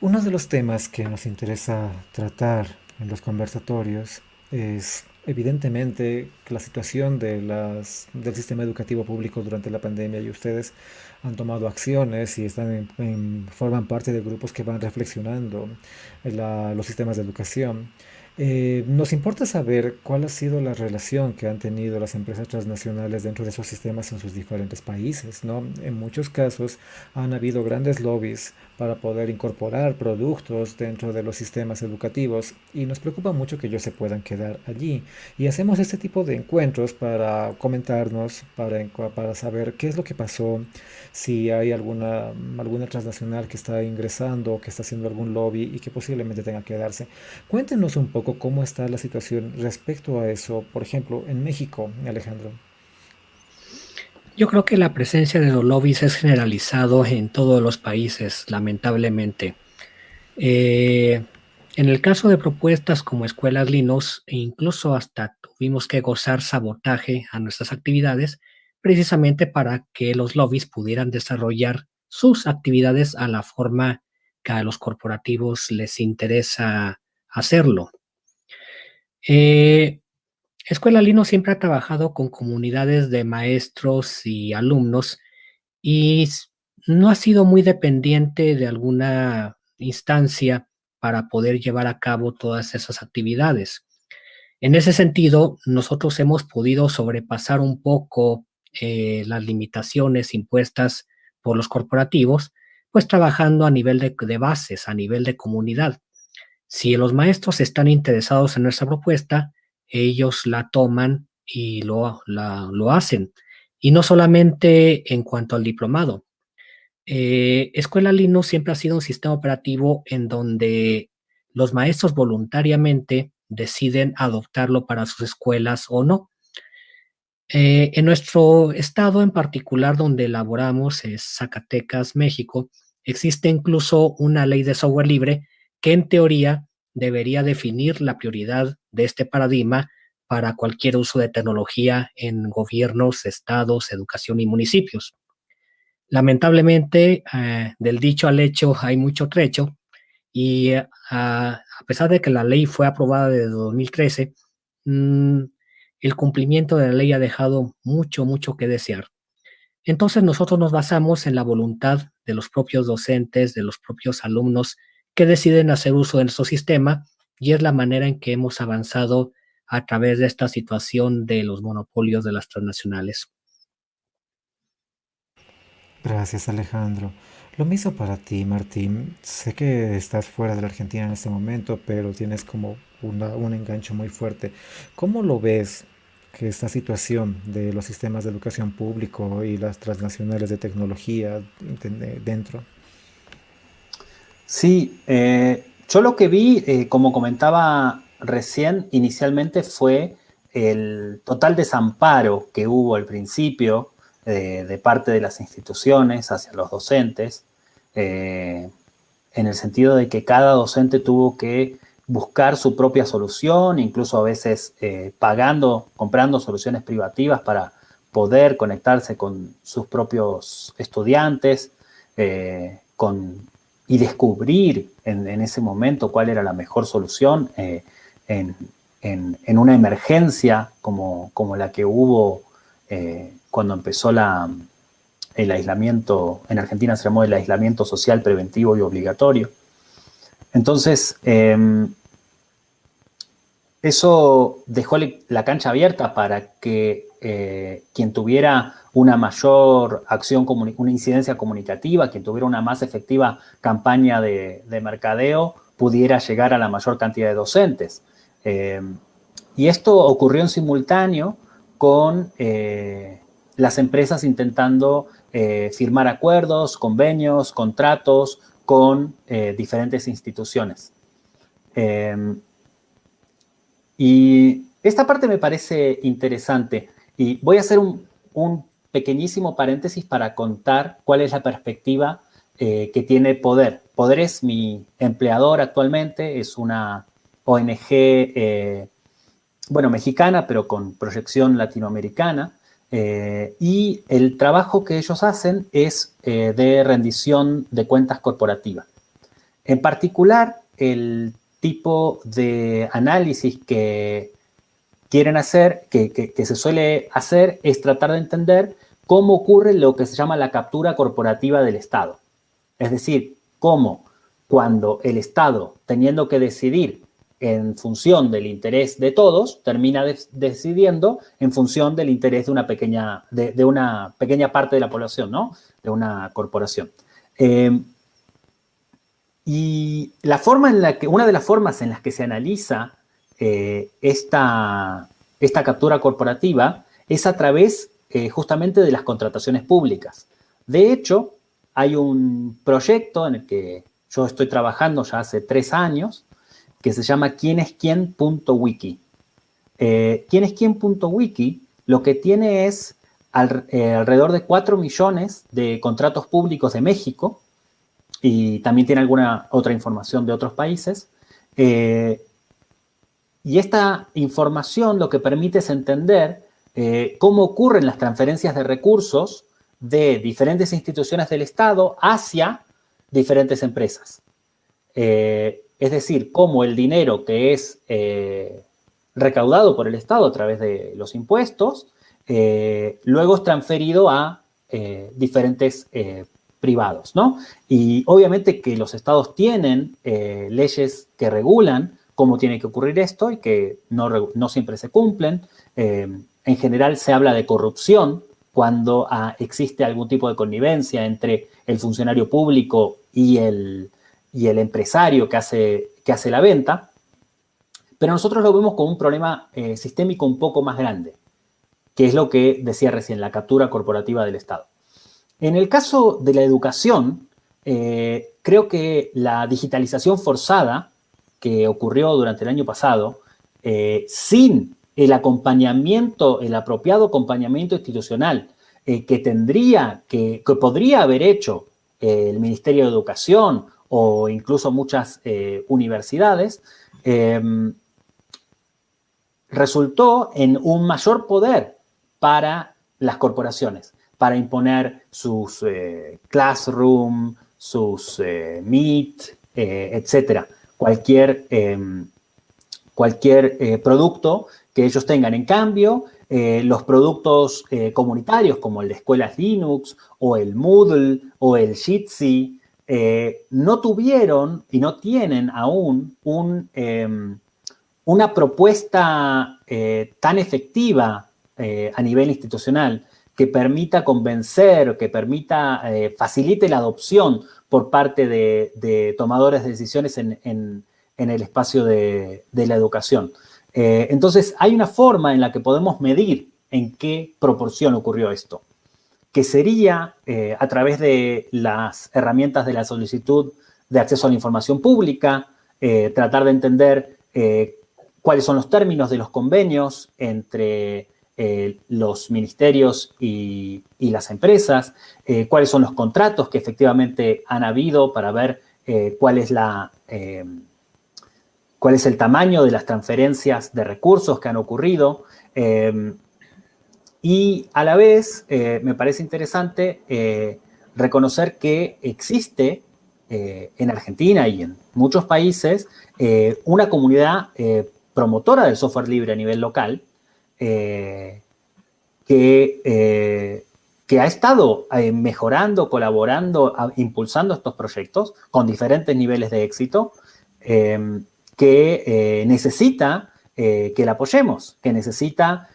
Uno de los temas que nos interesa tratar en los conversatorios es evidentemente la situación de las, del sistema educativo público durante la pandemia y ustedes han tomado acciones y están en- forman parte de grupos que van reflexionando en la- los sistemas de educación. Eh, nos importa saber cuál ha sido la relación que han tenido las empresas transnacionales dentro de esos sistemas en sus diferentes países. En muchos casos han habido grandes lobbies para poder incorporar productos dentro de los sistemas educativos y nos preocupa mucho que ellos se puedan quedar allí. Y hacemos este tipo de encuentros para comentarnos, para, para saber qué es lo que pasó, si hay alguna, alguna transnacional que está ingresando que está haciendo algún lobby y que posiblemente tenga que quedarse. Cuéntenos un poco cómo está la situación respecto a eso, por ejemplo, en México, Alejandro. Yo creo que la presencia de los lobbies es generalizado en todos los países, lamentablemente. Eh, en el caso de propuestas como escuelas Linux, e incluso hasta tuvimos que gozar sabotaje a nuestras actividades, precisamente para que los lobbies pudieran desarrollar sus actividades a la forma que a los corporativos les interesa hacerlo. Eh, Escuela Linux siempre ha trabajado con comunidades de maestros y alumnos y no ha sido muy dependiente de alguna instancia para poder llevar a cabo todas esas actividades. En ese sentido, nosotros hemos podido sobrepasar un poco eh, las limitaciones impuestas por los corporativos, pues trabajando a nivel de bases, a nivel de comunidad. Si los maestros están interesados en nuestra propuesta, ellos la toman y lo, lo hacen. Y no solamente en cuanto al diplomado. Eh, Escuela Linux siempre ha sido un sistema operativo en donde los maestros voluntariamente deciden adoptarlo para sus escuelas o no. Eh, en nuestro estado en particular donde elaboramos, es Zacatecas, México, existe incluso una ley de software libre que en teoría debería definir la prioridad de este paradigma para cualquier uso de tecnología en gobiernos, estados, educación y municipios. Lamentablemente, eh, del dicho al hecho hay mucho trecho y eh, a, pesar de que la ley fue aprobada desde 2013, mm, el cumplimiento de la ley ha dejado mucho, mucho que desear. Entonces nosotros nos basamos en la voluntad de los propios docentes, de los propios alumnos que deciden hacer uso de nuestro sistema y es la manera en que hemos avanzado a través de esta situación de los monopolios de las transnacionales. Gracias, Alejandro. Lo mismo para ti, Martín. Sé que estás fuera de la Argentina en este momento, pero tienes como un enganche muy fuerte. ¿Cómo lo ves que esta situación de los sistemas de educación público y las transnacionales de tecnología de- dentro? Sí, eh, yo lo que vi, eh, como comentaba recién, inicialmente fue el total desamparo que hubo al principio eh, de parte de las instituciones hacia los docentes, en el sentido de que cada docente tuvo que buscar su propia solución, incluso a veces pagando, comprando soluciones privativas para poder conectarse con sus propios estudiantes, con y descubrir en, ese momento cuál era la mejor solución eh, en, una emergencia como, la que hubo eh, cuando empezó el aislamiento, en Argentina se llamó el aislamiento social preventivo y obligatorio. Entonces, eh, eso dejó la cancha abierta para que eh, quien tuviera una mayor acción, una incidencia comunicativa, quien tuviera una más efectiva campaña de, de mercadeo, pudiera llegar a la mayor cantidad de docentes. Eh, y esto ocurrió en simultáneo con eh, las empresas intentando eh, firmar acuerdos, convenios, contratos con diferentes instituciones. Y esta parte me parece interesante y voy a hacer un pequeñísimo paréntesis para contar cuál es la perspectiva eh, que tiene Poder. Poder es mi empleador actualmente, es una ONG, eh, bueno, mexicana, pero con proyección latinoamericana. Eh, y el trabajo que ellos hacen es de rendición de cuentas corporativas. En particular, el tipo de análisis que quieren hacer, que, se suele hacer, es tratar de entender cómo ocurre lo que se llama la captura corporativa del Estado. Es decir, cómo cuando el Estado, teniendo que decidir en función del interés de todos, termina decidiendo en función del interés de una pequeña, de, una pequeña parte de la población, ¿no? De una corporación. Eh, y la forma en la que, una de las formas en las que se analiza eh, esta, esta, captura corporativa es a través eh, justamente de las contrataciones públicas. De hecho, hay un proyecto en el que yo estoy trabajando ya hace tres años, que se llama quienesquien.wiki. Eh, quienesquien.wiki lo que tiene es eh, alrededor de 4 millones de contratos públicos de México y también tiene alguna otra información de otros países. Y esta información lo que permite es entender eh, cómo ocurren las transferencias de recursos de diferentes instituciones del Estado hacia diferentes empresas. Es decir, cómo el dinero que es eh, recaudado por el Estado a través de los impuestos, eh, luego es transferido a eh, diferentes privados, ¿no? Y obviamente que los estados tienen leyes que regulan cómo tiene que ocurrir esto y que no, no siempre se cumplen. en general se habla de corrupción cuando ah, existe algún tipo de connivencia entre el funcionario público y el, y el empresario que hace, que hace la venta, pero nosotros lo vemos como un problema eh, sistémico un poco más grande, que es lo que decía recién, la captura corporativa del Estado. En el caso de la educación, eh, creo que la digitalización forzada que ocurrió durante el año pasado, eh, sin el acompañamiento, el apropiado acompañamiento institucional que tendría, que, que podría haber hecho el Ministerio de Educación o incluso muchas eh, universidades, em, resultó en un mayor poder para las corporaciones, para imponer sus eh, classroom, sus eh, meet, etcétera. Cualquier, em, cualquier producto que ellos tengan. En cambio, los productos comunitarios como el de escuelas Linux o el Moodle o el Jitsi eh, no tuvieron y no tienen aún em, una propuesta eh, tan efectiva eh, a nivel institucional que permita convencer, que permita, facilite la adopción por parte de, tomadores de decisiones en, el espacio de, la educación. entonces, hay una forma en la que podemos medir en qué proporción ocurrió esto que sería eh, a través de las herramientas de la solicitud de acceso a la información pública, eh, tratar de entender eh, cuáles son los términos de los convenios entre los ministerios y, las empresas, cuáles son los contratos que efectivamente han habido para ver cuál es la cuál es el tamaño de las transferencias de recursos que han ocurrido, y a la vez eh, me parece interesante eh, reconocer que existe eh, en Argentina y en muchos países una comunidad promotora del software libre a nivel local que, que ha estado mejorando, colaborando, impulsando estos proyectos con diferentes niveles de éxito que necesita que la apoyemos, que necesita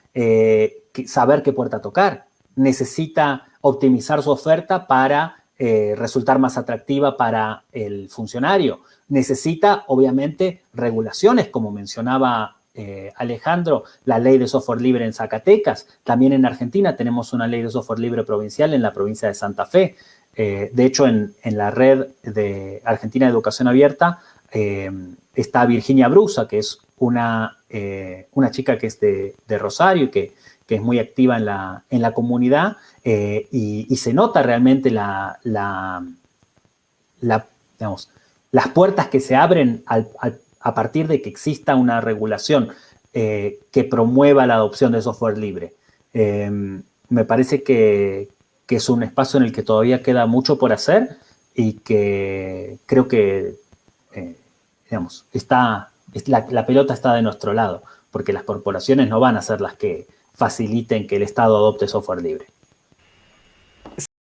saber qué puerta tocar. Necesita optimizar su oferta para eh, resultar más atractiva para el funcionario. Necesita, obviamente, regulaciones, como mencionaba eh, Alejandro, la ley de software libre en Zacatecas. También en Argentina tenemos una ley de software libre provincial en la provincia de Santa Fe. Eh, de hecho, en, la red de Argentina de Educación Abierta está Virginia Brusa, que es una, una chica que es de, Rosario y que que es muy activa en la, en la comunidad eh, y, se nota realmente la, la, las puertas que se abren a partir de que exista una regulación eh, que promueva la adopción de software libre. Em, me parece que, es un espacio en el que todavía queda mucho por hacer y que creo que eh, digamos, está, la, la pelota está de nuestro lado, porque las corporaciones no van a ser las que faciliten que el Estado adopte software libre.